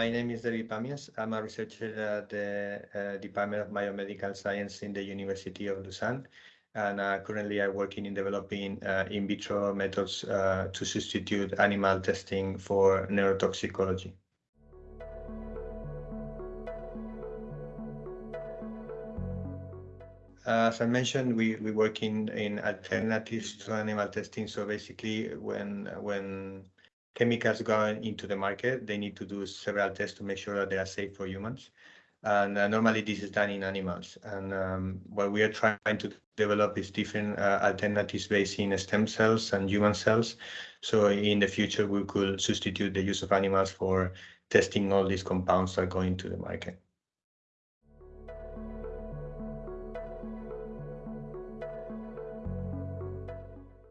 my name is David Pamies. I'm a researcher at the uh, Department of Biomedical Science in the University of Lausanne. And uh, currently I'm working in developing uh, in vitro methods to substitute animal testing for neurotoxicology. As I mentioned, we, we work in, in alternatives to animal testing. So basically when, when chemicals going into the market, they need to do several tests to make sure that they are safe for humans. And uh, normally this is done in animals. And um, what we are trying to develop is different uh, alternatives based in stem cells and human cells. So in the future, we could substitute the use of animals for testing all these compounds that go into the market.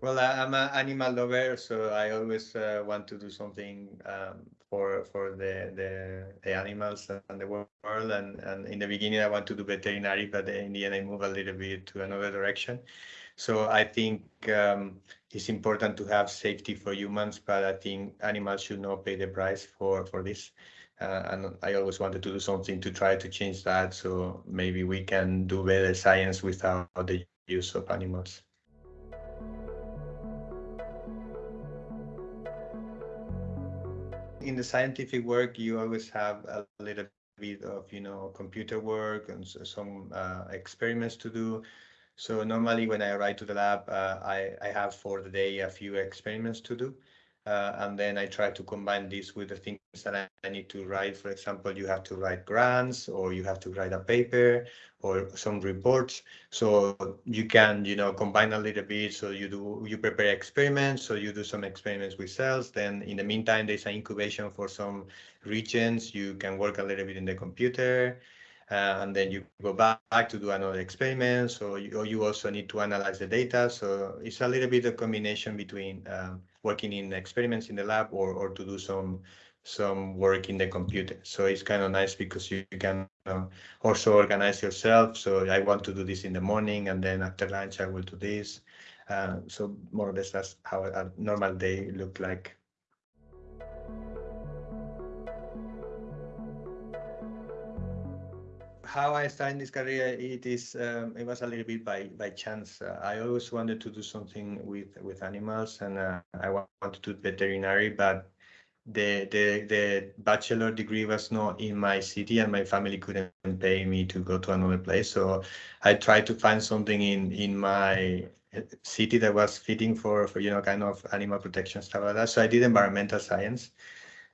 Well, I'm an animal lover, so I always uh, want to do something um, for for the, the, the animals and the world. And and in the beginning, I want to do veterinary, but in the end, I move a little bit to another direction. So I think um, it's important to have safety for humans, but I think animals should not pay the price for for this. Uh, and I always wanted to do something to try to change that. So maybe we can do better science without the use of animals. In the scientific work, you always have a little bit of, you know, computer work and some uh, experiments to do. So normally when I arrive to the lab, uh, I, I have for the day a few experiments to do. Uh, and then I try to combine this with the things that I, I, need to write. For example, you have to write grants or you have to write a paper or some reports. So you can, you know, combine a little bit. So you do, you prepare experiments. So you do some experiments with cells. Then in the meantime, there's an incubation for some regions. You can work a little bit in the computer. Uh, and then you go back, back to do another experiment. So you, you, also need to analyze the data. So it's a little bit of combination between um, working in experiments in the lab or, or to do some some work in the computer. So it's kind of nice because you can uh, also organize yourself. So I want to do this in the morning and then after lunch I will do this. Uh, so more or less that's how a normal day look like. How I started this career, it is um, it was a little bit by by chance. Uh, I always wanted to do something with with animals, and uh, I wanted to do veterinary, but the the the bachelor degree was not in my city, and my family couldn't pay me to go to another place. So I tried to find something in in my city that was fitting for for you know kind of animal protection stuff like that. So I did environmental science.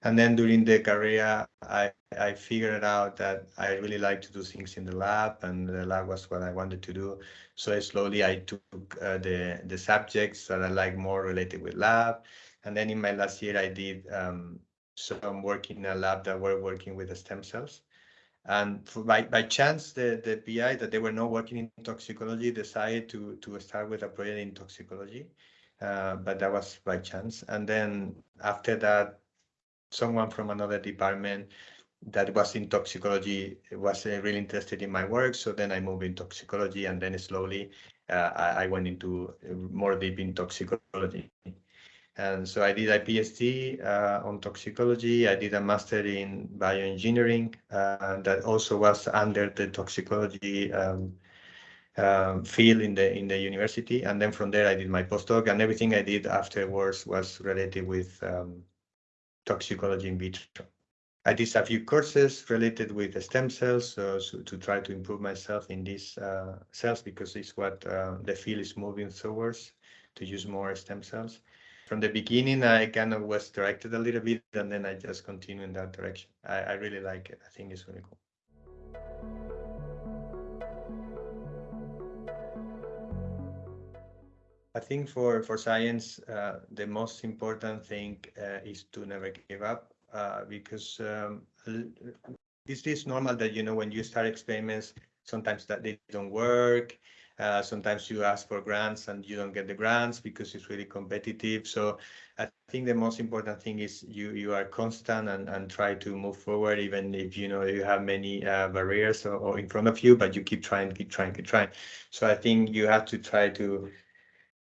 And then during the career, I, I figured out that I really like to do things in the lab, and the lab was what I wanted to do. So slowly I took uh, the, the subjects that I like more related with lab. And then in my last year, I did um, some work in a lab that were working with the stem cells. And by, by chance, the, the PI that they were not working in toxicology decided to, to start with a project in toxicology. Uh, but that was by chance. And then after that, someone from another department that was in toxicology was uh, really interested in my work. So then I moved in toxicology and then slowly uh, I, went into uh, more deep in toxicology. And so I did a PhD uh, on toxicology. I did a master in bioengineering uh, that also was under the toxicology um, um, field in the in the university. And then from there I did my postdoc and everything I did afterwards was related with um, toxicology in vitro. I did a few courses related with stem cells so, so to try to improve myself in these uh, cells because it's what uh, the field is moving towards to use more stem cells. From the beginning, I kind of was directed a little bit and then I just continue in that direction. I, I really like it. I think it's really cool. I think for, for science, uh, the most important thing uh, is to never give up uh, because um, this is normal that, you know, when you start experiments, sometimes that they don't work. Uh, sometimes you ask for grants and you don't get the grants because it's really competitive. So I think the most important thing is you you are constant and, and try to move forward, even if you know you have many uh, barriers or, or in front of you, but you keep trying, keep trying, keep trying. So I think you have to try to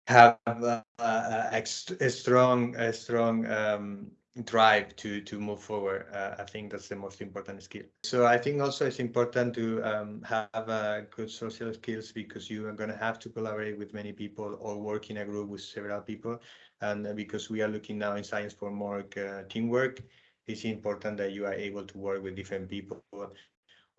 have a, a, a strong, a strong um, drive to to move forward. Uh, I think that's the most important skill. So I think also it's important to um, have uh, good social skills because you are going to have to collaborate with many people or work in a group with several people. And because we are looking now in science for more uh, teamwork, it's important that you are able to work with different people.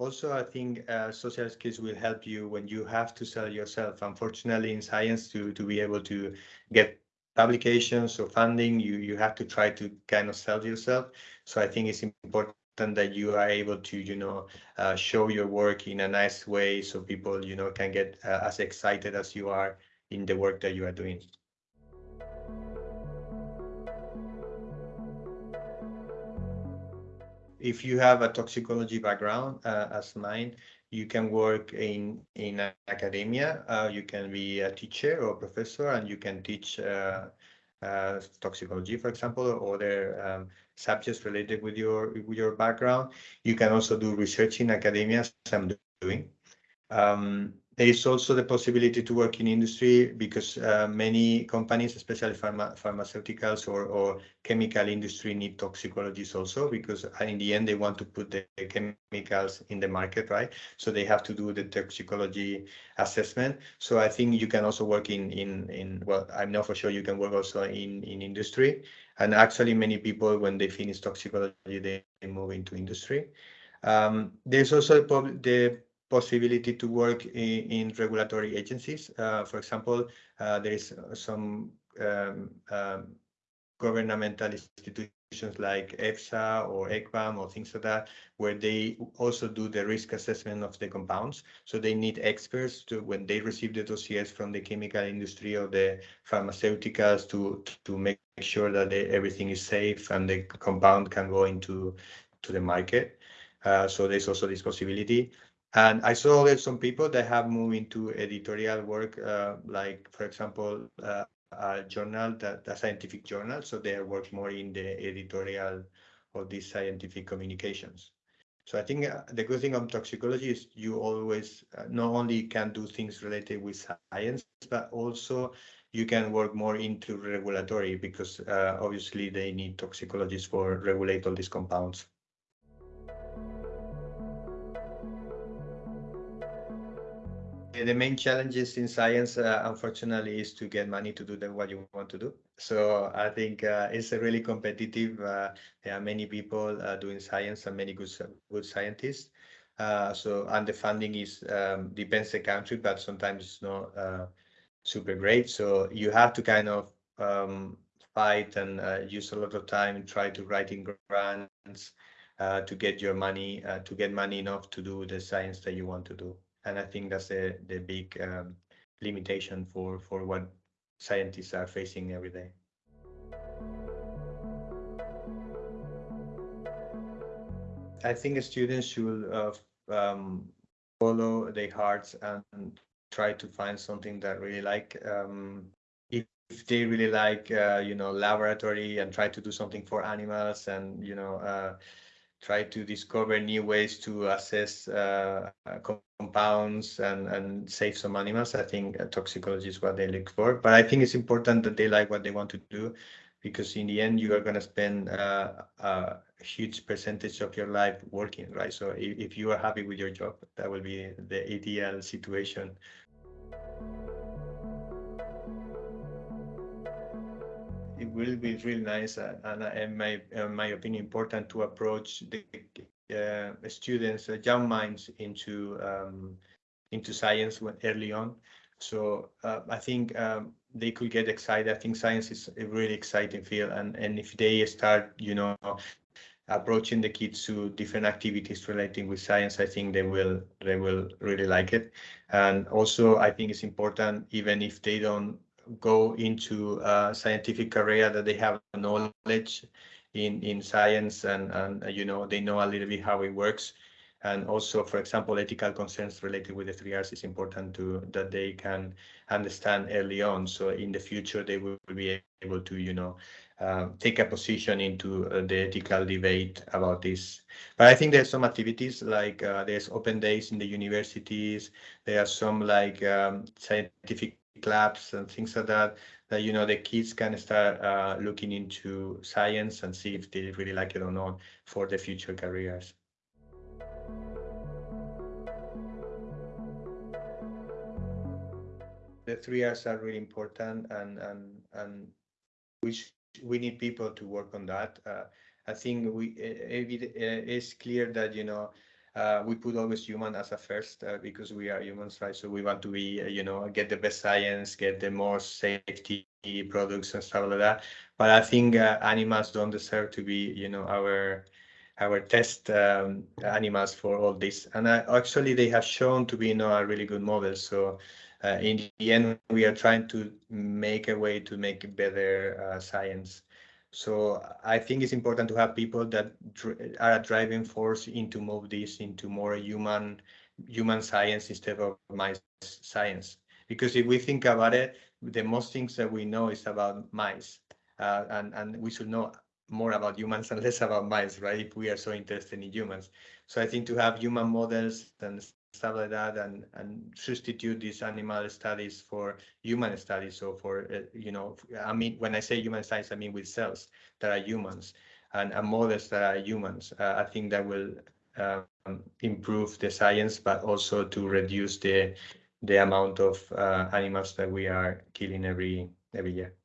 Also, I think uh, social skills will help you when you have to sell yourself. Unfortunately, in science, to to be able to get publications or funding, you, you have to try to kind of sell yourself. So I think it's important that you are able to, you know, uh, show your work in a nice way so people, you know, can get uh, as excited as you are in the work that you are doing. If you have a toxicology background uh, as mine, you can work in in academia. Uh, you can be a teacher or professor, and you can teach uh, uh, toxicology, for example, or other um, subjects related with your with your background. You can also do research in academia, as I'm doing. Um, there is also the possibility to work in industry because uh, many companies, especially pharma, pharmaceuticals or, or chemical industry, need toxicologists also because in the end they want to put the chemicals in the market, right? So they have to do the toxicology assessment. So I think you can also work in in in well, I'm not for sure you can work also in in industry. And actually, many people when they finish toxicology, they, move into industry. Um, there's also the possibility to work in, in regulatory agencies. Uh, for example, uh, there is some um, um, governmental institutions like EFSA or ECVAM or things like that, where they also do the risk assessment of the compounds. So they need experts to, when they receive the dossiers from the chemical industry or the pharmaceuticals to, to make sure that they, everything is safe and the compound can go into to the market. Uh, so there's also this possibility. And I saw that some people that have moved into editorial work, uh, like, for example, uh, a journal, that a scientific journal. So they work more in the editorial of these scientific communications. So I think uh, the good thing of toxicology is you always uh, not only can do things related with science, but also you can work more into regulatory because uh, obviously they need toxicologists for regulate all these compounds. The main challenges in science, uh, unfortunately, is to get money to do the, what you want to do. So I think uh, it's a really competitive. Uh, there are many people uh, doing science and many good good scientists. Uh, so and the funding is um, depends the country, but sometimes it's not uh, super great. So you have to kind of um, fight and use a lot of time and try to write in grants to get your money to get money enough to do the science that you want to do and I think that's the the big um, limitation for for what scientists are facing every day. I think students should uh, um, follow their hearts and try to find something that really like. Um, if, they really like, uh, you know, laboratory and try to do something for animals and, you know, uh, try to discover new ways to assess uh, compounds and, and save some animals. I think toxicology is what they look for. But I think it's important that they like what they want to do because in the end, you are going to spend uh, a huge percentage of your life working, right? So if, if you are happy with your job, that will be the ideal situation it will be really nice uh, and, uh, in my in my opinion important to approach the uh, students uh, young minds into um, into science when, early on. So uh, i think um, they could get excited. I think science is a really exciting field. And and if they start you know approaching the kids to different activities relating with science i think they will they will really like it. And also i think it's important even if they don't go into a scientific career that they have knowledge in in science and and you know they know a little bit how it works and also for example ethical concerns related with the three r's is important to that they can understand early on so in the future they will be able to you know uh, take a position into uh, the ethical debate about this. But I think there's some activities like uh, there's open days in the universities. There are some like um, scientific labs and things like that, that, you know, the kids can start uh, looking into science and see if they really like it or not for the future careers. The three R's are really important and, and, and we, we need people to work on that. Uh, I think we it, it's clear that, you know, uh, we put always human as a first uh, because we are humans, right? So we want to be, uh, you know, get the best science, get the more safety products and stuff like that. But I think uh, animals don't deserve to be, you know, our our test um, animals for all this. And uh, actually, they have shown to be, you know, a really good model. So uh, in the end, we are trying to make a way to make better science. So I think it's important to have people that are a driving force into move this into more human human science instead of mice science. Because if we think about it, the most things that we know is about mice, uh, and and we should know more about humans and less about mice, right? If we are so interested in humans. So I think to have human models and stuff like that and and substitute these animal studies for human studies so for uh, you know i mean when i say human studies i mean with cells that are humans and, and models that are humans. Uh, i think that will um, improve the science but also to reduce the the amount of uh, animals that we are killing every every year